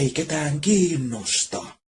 eikä tään kiinnosta.